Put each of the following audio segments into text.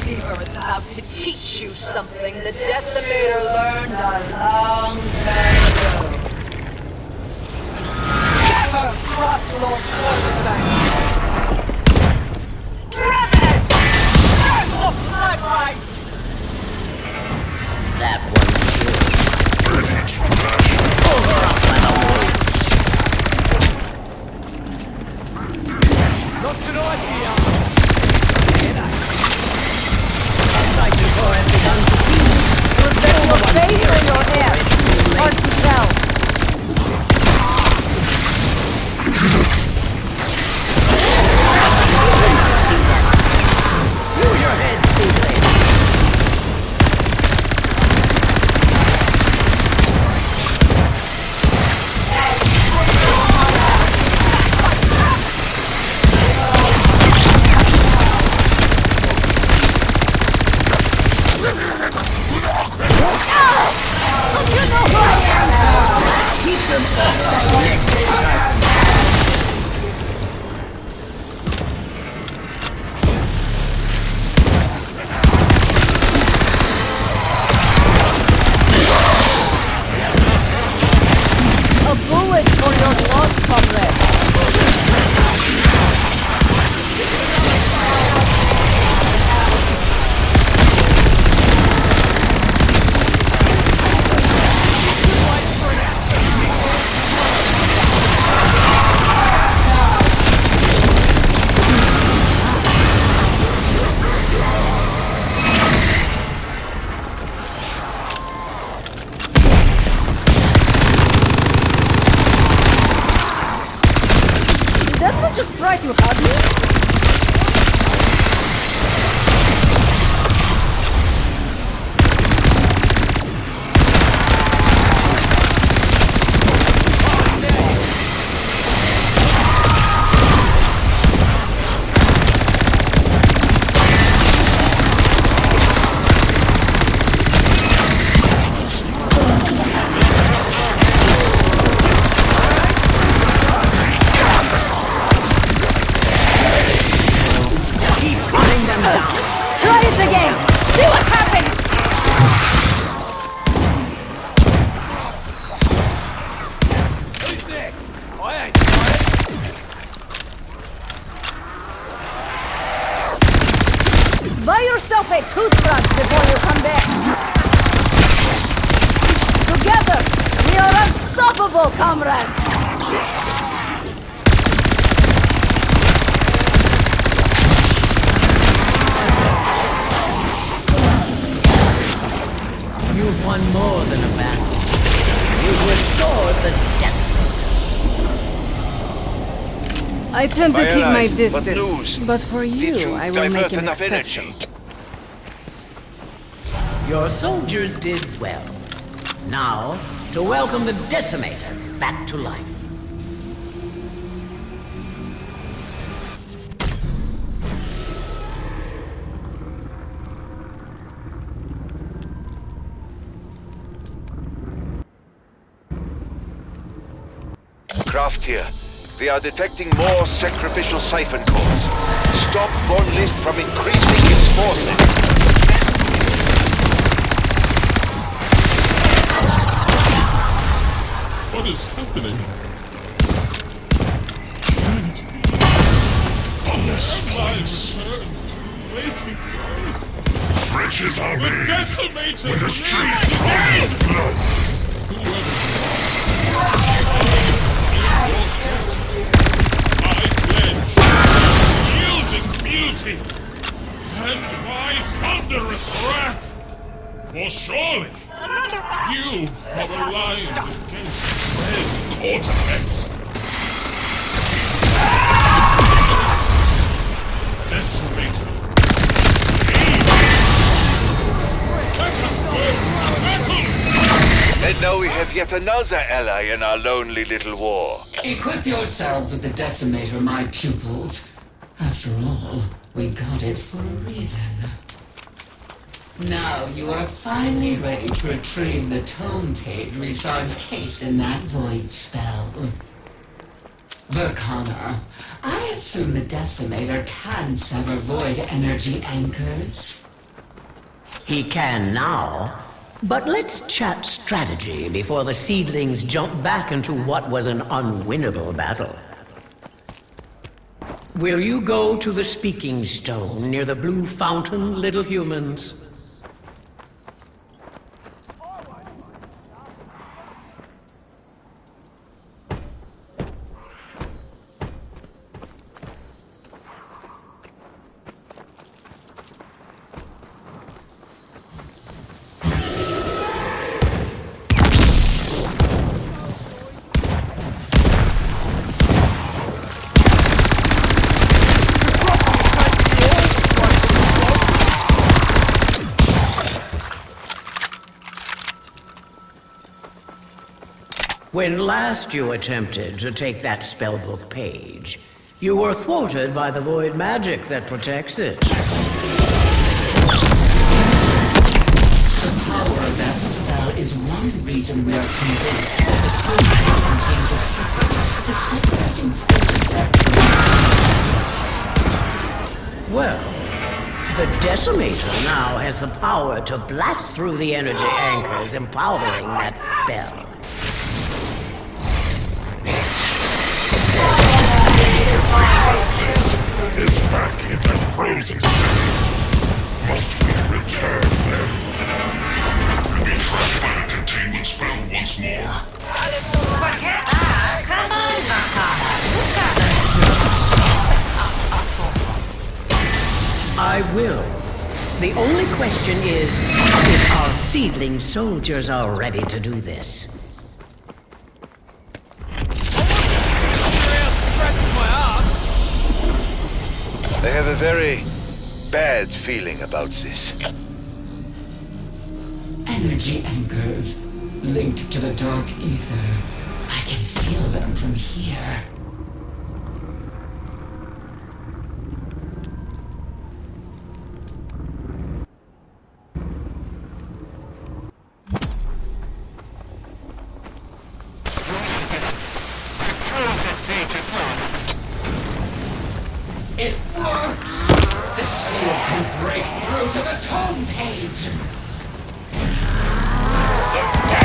Deceiver is about to teach you something the Decimator learned a long time ago. Never cross Lord Quarterback. It! Burn the blood right! That one killed. Pull her up by the roots. Not tonight, here. Just try to hug me? A toothbrush before you come back. Together, we are unstoppable, comrades! You've won more than a battle. You've restored the destiny. I tend to My keep my allies, what distance, news? but for you, you I will make an exception. energy? Your soldiers did well. Now, to welcome the Decimator back to life. Craft here. We are detecting more sacrificial siphon cores. Stop Von List from increasing its forces. What is happening? Lives turned. Riches are made decimator when the streets are blood. I pledge yielding beauty and my thunderous wrath. For surely you are aligned against dread cortex. Decimator. Let us go battle! And now we have yet another ally in our lonely little war. Equip yourselves with the Decimator, my pupils. After all, we got it for a reason. Now you are finally ready to retrieve the tome page we saw encased in that void spell. Verkana, I assume the Decimator can sever void energy anchors. He can now. But let's chat strategy before the seedlings jump back into what was an unwinnable battle. Will you go to the speaking stone near the blue fountain, little humans? When last you attempted to take that spellbook page, you were thwarted by the void magic that protects it. The power of that spell is one reason we are convinced that the code contains a secret to separating from Well, the Decimator now has the power to blast through the energy anchors empowering that spell. Back in the frozen state. Must we return them? Be trapped by a containment spell once more. I will. The only question is if our seedling soldiers are ready to do this. Very bad feeling about this. Energy anchors linked to the dark ether. I can feel them from here. To the tome page! Ask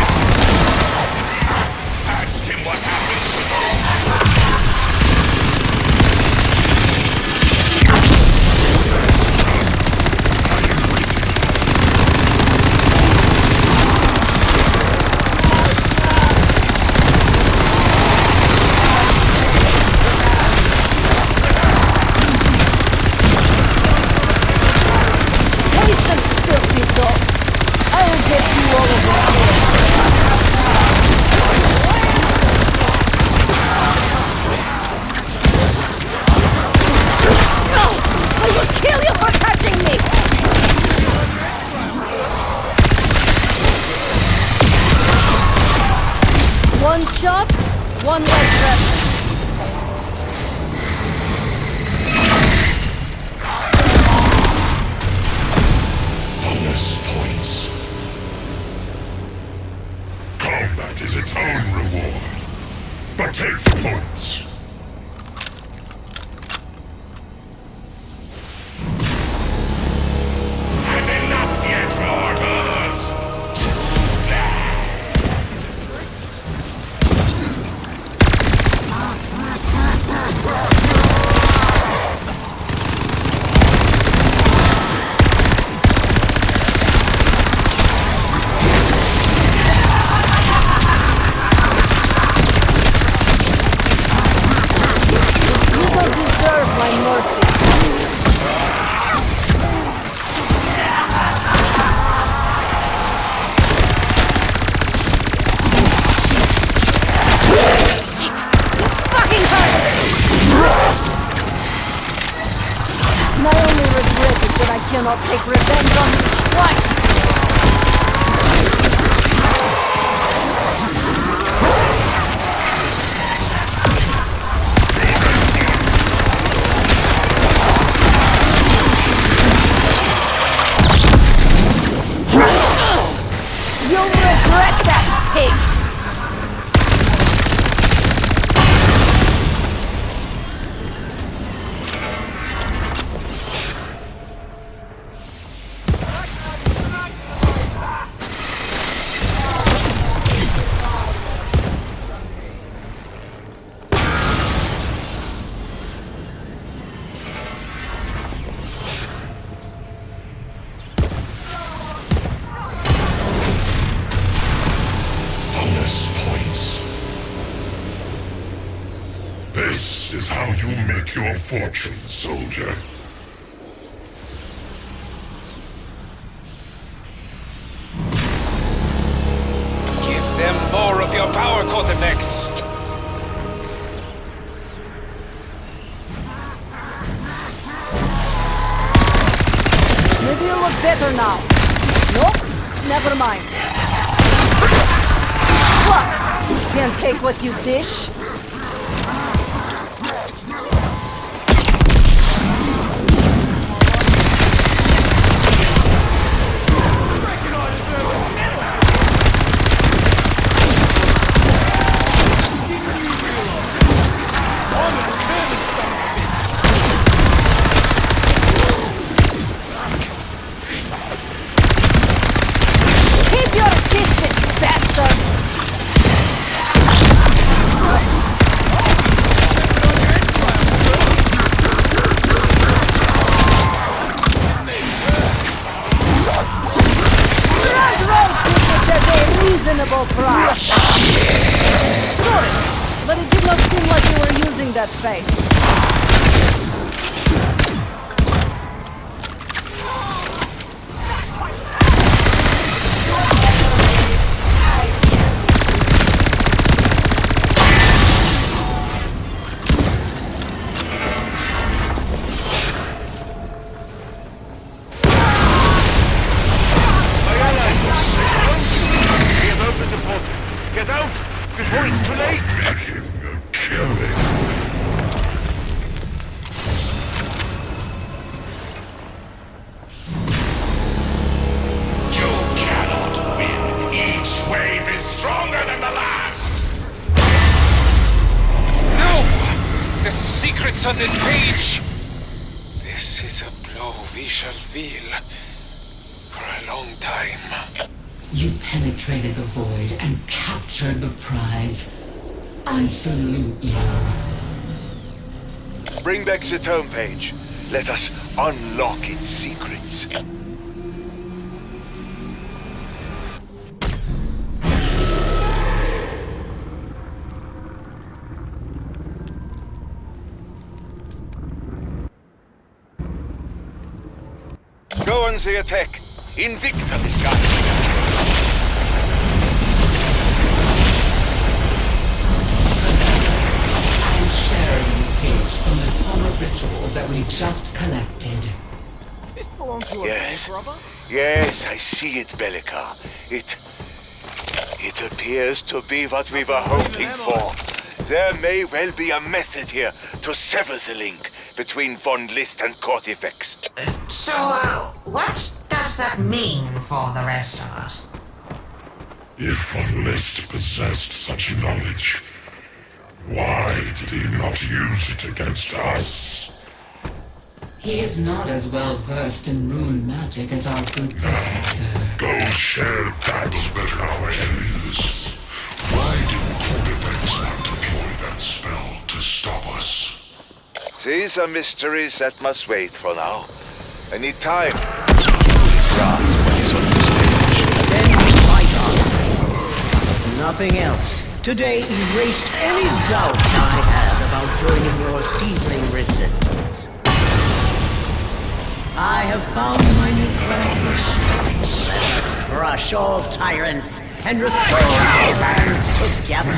cannot take revenge on you twice! You'll regret that, pig! Fortune, soldier. Give them more of your power, Cortifex. Maybe you look better now. Nope, never mind. What? Can't take what you dish? Captured the prize. I salute you. Bring back the tome page. Let us unlock its secrets. Go on the attack. Invicta will guide we just collected. This belongs to a Yes. bank robber? Yes, I see it, Bellica. It... It appears to be what we were hoping for. There may well be a method here to sever the link between Von List and Cortifex. So, uh, what does that mean for the rest of us? If Von List possessed such knowledge, why did he not use it against us? He is not as well versed in rune magic as our good professor. Go share that better question is, why did Cortifex not deploy that spell to stop us? These are mysteries that must wait for now. I need time to fully grasp what is on the stage. Then you fight on. Nothing else. Today erased any doubt I had about joining your seedling resistance. I have found my new plan. Let us crush all tyrants and restore our lands together.